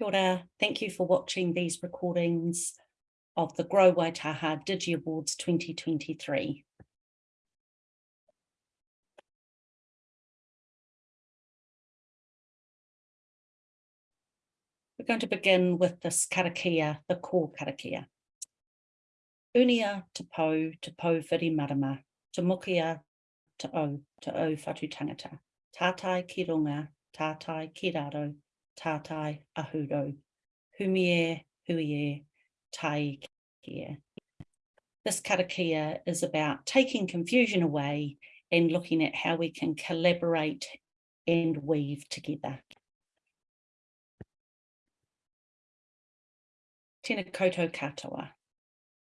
Kia ora. Thank you for watching these recordings of the Grow Waitaha Digi Awards 2023. We're going to begin with this karakia, the core karakia. Unia te pou, te pou whiri marama, te mokia te au, te au whatu tangata. Tātai ki runga, tātai ki raro, tātai ahuro, humie, huie, tai kia. This karakia is about taking confusion away and looking at how we can collaborate and weave together. Tēnā koutou katoa.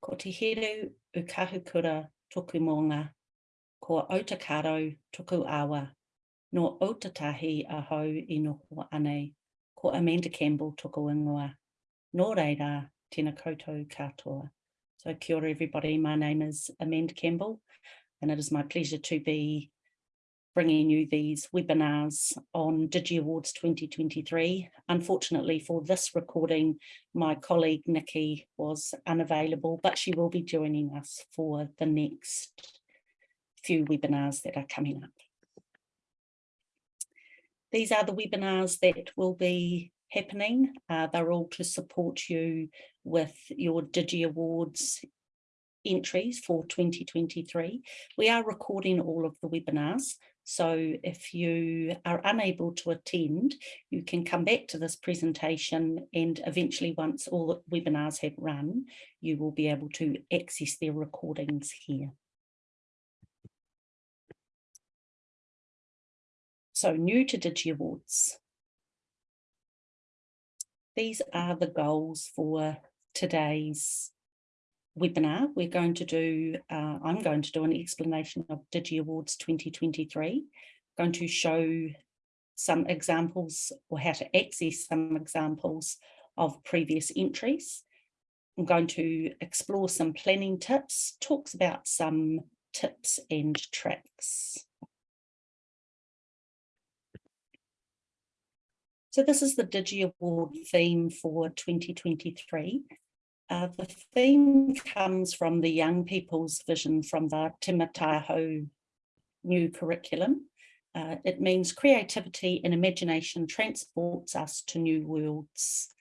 Ko Te Heru o Kahukura toku monga, ko Ōtākaro toku awa, no Ōtautahi a hau i noho anei ko Amanda Campbell toko ingoa. Nō reira, tēnā koutou katoa. So kia ora everybody, my name is Amanda Campbell and it is my pleasure to be bringing you these webinars on Digi Awards 2023. Unfortunately for this recording, my colleague Nikki was unavailable, but she will be joining us for the next few webinars that are coming up. These are the webinars that will be happening. Uh, they're all to support you with your Digi Awards entries for 2023. We are recording all of the webinars. So if you are unable to attend, you can come back to this presentation and eventually once all the webinars have run, you will be able to access their recordings here. So new to Digi Awards. These are the goals for today's webinar. We're going to do, uh, I'm going to do an explanation of Digi Awards 2023. I'm going to show some examples or how to access some examples of previous entries. I'm going to explore some planning tips, talks about some tips and tricks. So this is the Digi Award theme for 2023. Uh, the theme comes from the young people's vision from the Te Mātaiaho new curriculum. Uh, it means creativity and imagination transports us to new worlds.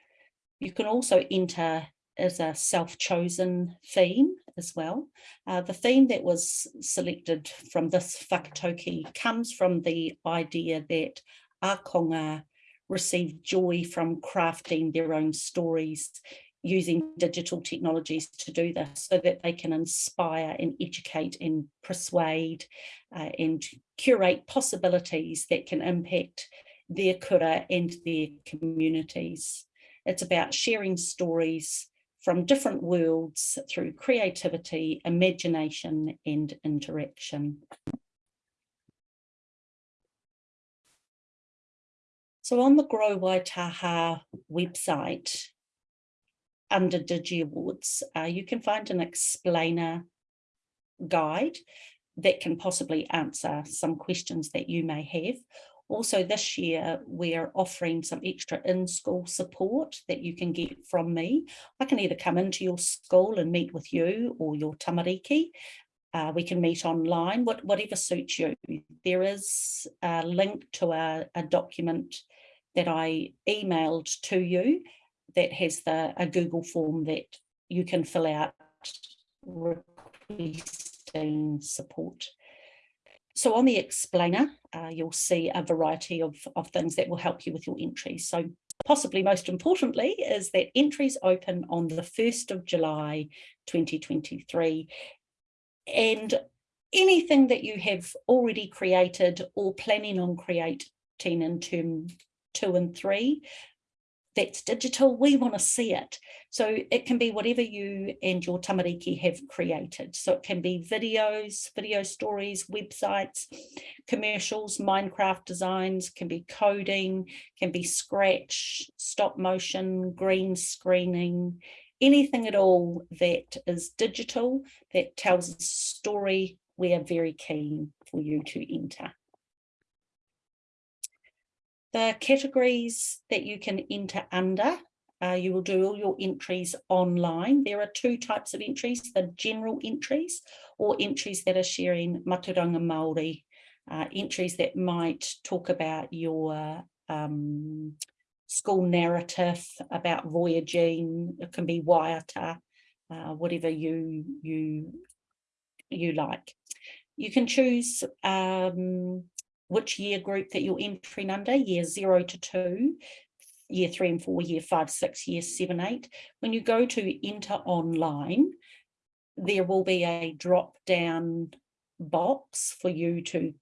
You can also enter as a self-chosen theme as well. Uh, the theme that was selected from this whakatauki comes from the idea that Akonga receive joy from crafting their own stories using digital technologies to do this so that they can inspire and educate and persuade uh, and curate possibilities that can impact their kura and their communities. It's about sharing stories from different worlds through creativity, imagination and interaction. So on the Grow Waitaha website, under Digi Awards, uh, you can find an explainer guide that can possibly answer some questions that you may have. Also this year, we're offering some extra in-school support that you can get from me. I can either come into your school and meet with you or your tamariki. Uh, we can meet online, what, whatever suits you. There is a link to a, a document that I emailed to you that has the a Google form that you can fill out requesting support. So on the explainer, uh, you'll see a variety of, of things that will help you with your entries. So possibly most importantly is that entries open on the 1st of July 2023 and anything that you have already created or planning on creating in term two and three that's digital, we want to see it. So it can be whatever you and your tamariki have created. So it can be videos, video stories, websites, commercials, Minecraft designs, can be coding, can be scratch, stop motion, green screening, anything at all that is digital that tells a story, we are very keen for you to enter. The categories that you can enter under, uh, you will do all your entries online. There are two types of entries, the general entries or entries that are sharing Mātauranga Māori, uh, entries that might talk about your um, school narrative, about voyaging, it can be waiata, uh, whatever you, you, you like. You can choose um, which year group that you're entering under, year zero to two, year three and four, year five, six, year seven, eight. When you go to enter online, there will be a drop down box for you to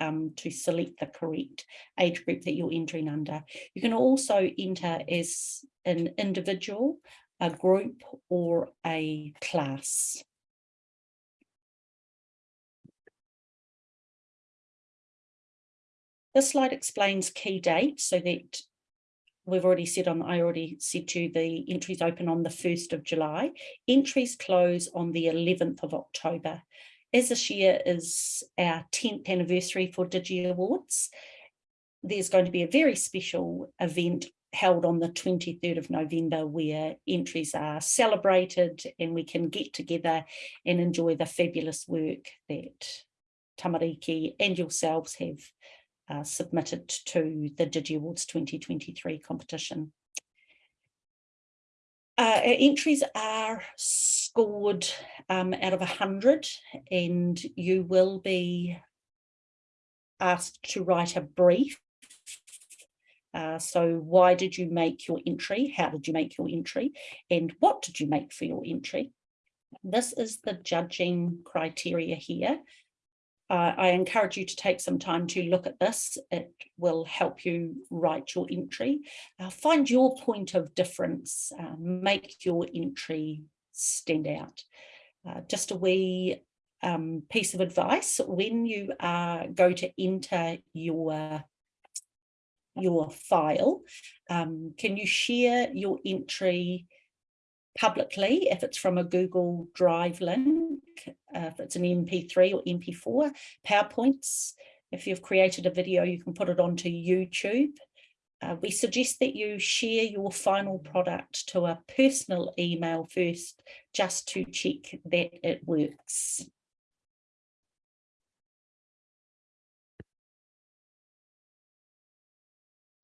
um, to select the correct age group that you're entering under. You can also enter as an individual, a group or a class. This slide explains key dates so that we've already said on, I already said to you, the entries open on the 1st of July. Entries close on the 11th of October. As this year is our 10th anniversary for Digi Awards, there's going to be a very special event held on the 23rd of November where entries are celebrated and we can get together and enjoy the fabulous work that Tamariki and yourselves have uh, submitted to the Digi Awards 2023 competition. Uh, entries are scored um, out of 100 and you will be asked to write a brief. Uh, so why did you make your entry? How did you make your entry? And what did you make for your entry? This is the judging criteria here uh, I encourage you to take some time to look at this. It will help you write your entry. Uh, find your point of difference, uh, make your entry stand out. Uh, just a wee um, piece of advice, when you go to enter your your file, um, can you share your entry publicly if it's from a Google Drive link, uh, if it's an MP3 or MP4, PowerPoints. If you've created a video, you can put it onto YouTube. Uh, we suggest that you share your final product to a personal email first, just to check that it works.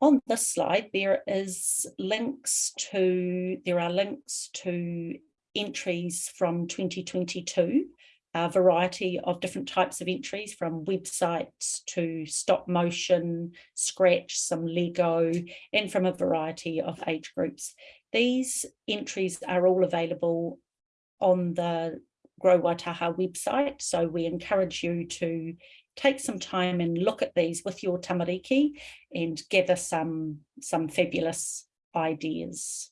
On this slide, there is links to, there are links to entries from 2022, a variety of different types of entries from websites to stop motion, scratch, some Lego, and from a variety of age groups. These entries are all available on the Grow Waitaha website, so we encourage you to take some time and look at these with your tamariki and gather some, some fabulous ideas.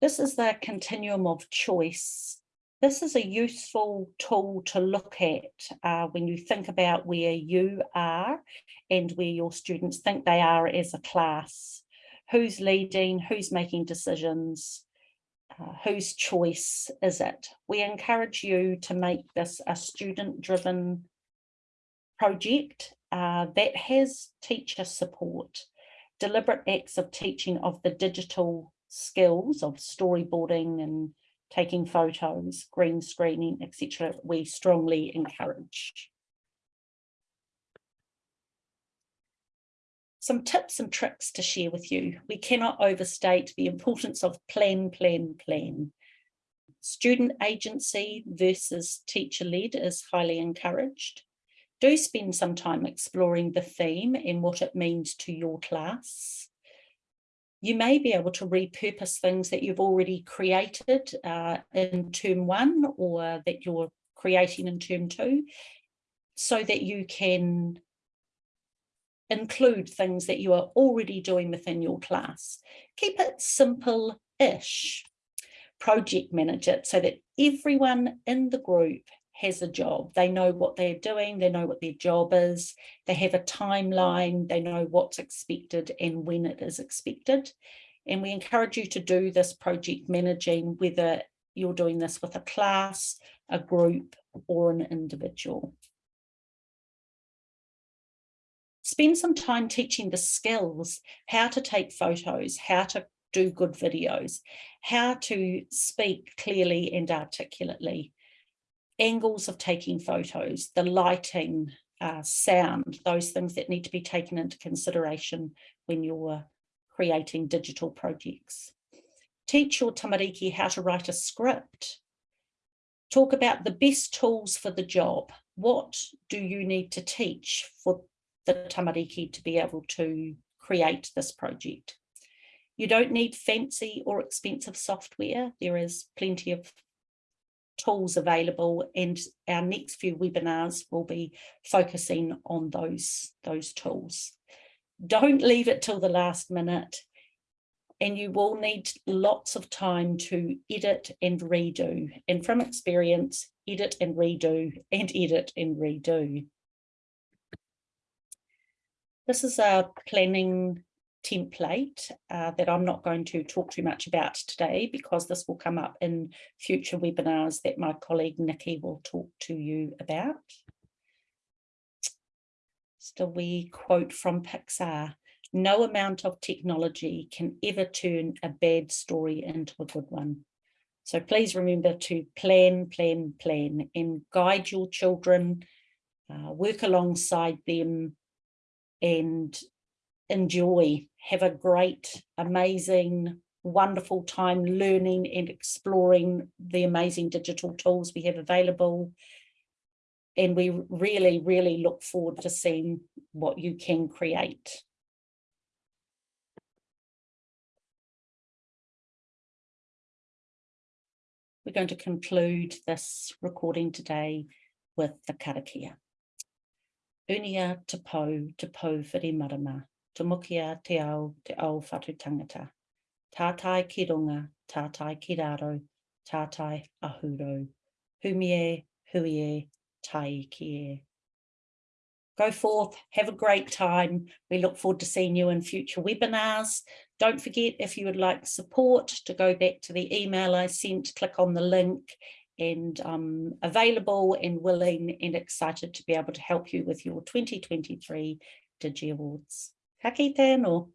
This is the continuum of choice. This is a useful tool to look at uh, when you think about where you are and where your students think they are as a class who's leading, who's making decisions, uh, whose choice is it? We encourage you to make this a student-driven project uh, that has teacher support, deliberate acts of teaching of the digital skills of storyboarding and taking photos, green screening, etc. we strongly encourage. Some tips and tricks to share with you. We cannot overstate the importance of plan, plan, plan. Student agency versus teacher-led is highly encouraged. Do spend some time exploring the theme and what it means to your class. You may be able to repurpose things that you've already created uh, in term one or that you're creating in term two so that you can include things that you are already doing within your class. Keep it simple-ish. Project manage it so that everyone in the group has a job. They know what they're doing, they know what their job is, they have a timeline, they know what's expected and when it is expected. And we encourage you to do this project managing, whether you're doing this with a class, a group or an individual. Spend some time teaching the skills, how to take photos, how to do good videos, how to speak clearly and articulately, angles of taking photos, the lighting, uh, sound, those things that need to be taken into consideration when you're creating digital projects. Teach your tamariki how to write a script. Talk about the best tools for the job. What do you need to teach for the tamariki to be able to create this project? You don't need fancy or expensive software. There is plenty of tools available and our next few webinars will be focusing on those, those tools. Don't leave it till the last minute and you will need lots of time to edit and redo. And from experience, edit and redo and edit and redo. This is a planning template uh, that I'm not going to talk too much about today because this will come up in future webinars that my colleague Nikki will talk to you about. Just a wee quote from Pixar. No amount of technology can ever turn a bad story into a good one. So please remember to plan, plan, plan and guide your children, uh, work alongside them and enjoy, have a great, amazing, wonderful time learning and exploring the amazing digital tools we have available. And we really, really look forward to seeing what you can create. We're going to conclude this recording today with the karakia. Unia te pau, te pau whiri marama tumukia te ao, te ao whatu tangata. Tātai ki runga, tātai ki raro, tātai ahuro. Humie, huie, tai ki e. Go forth, have a great time. We look forward to seeing you in future webinars. Don't forget, if you would like support, to go back to the email I sent, click on the link and um, available and willing and excited to be able to help you with your 2023 Digi Awards. Ka kite no.